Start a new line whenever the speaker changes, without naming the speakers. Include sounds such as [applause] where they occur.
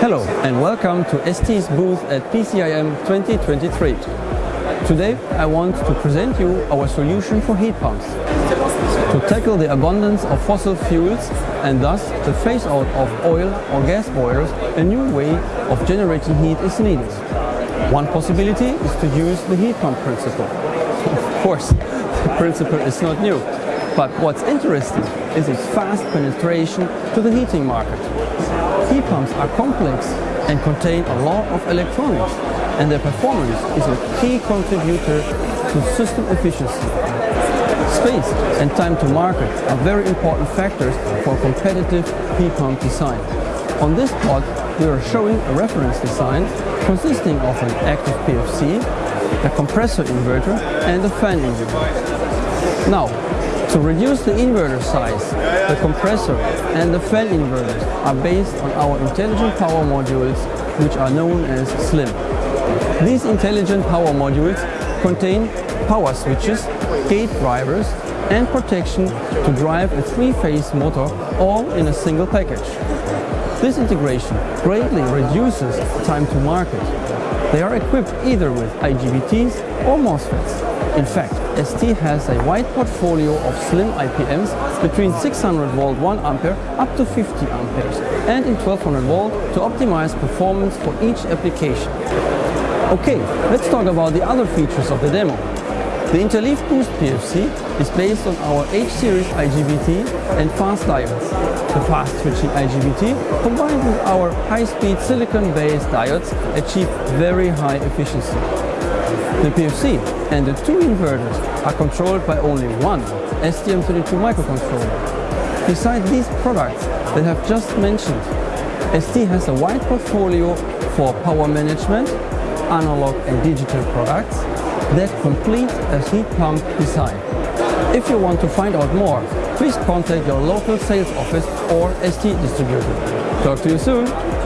Hello and welcome to ST's booth at PCIM 2023. Today I want to present you our solution for heat pumps. To tackle the abundance of fossil fuels and thus the phase out of oil or gas boilers, a new way of generating heat is needed. One possibility is to use the heat pump principle. [laughs] Of course, [laughs] the principle is not new, but what's interesting is its fast penetration to the heating market. Heat pumps are complex and contain a lot of electronics, and their performance is a key contributor to system efficiency. Space and time to market are very important factors for competitive heat pump design. On this plot, we are showing a reference design consisting of an active PFC, a compressor inverter and a fan inverter. Now, to reduce the inverter size, the compressor and the fan inverters are based on our intelligent power modules which are known as SLLIMM. These intelligent power modules contain power switches, gate drivers and protection to drive a three-phase motor all in a single package. This integration greatly reduces time to market. They are equipped either with IGBTs or MOSFETs. In fact, ST has a wide portfolio of SLLIMM IPMs between 600 volt 1 ampere up to 50 amperes and in 1200 volt to optimize performance for each application. Okay, let's talk about the other features of the demo. The Interleaved Boost PFC is based on our H-series IGBT and fast diodes. The fast switching IGBT combined with our high-speed silicon-based diodes achieve very high efficiency. The PFC and the two inverters are controlled by only one STM32 microcontroller. Besides these products that I've just mentioned, ST has a wide portfolio for power management, analog and digital products that complete a heat pump design. If you want to find out more, please contact your local sales office or ST distributor. Talk to you soon!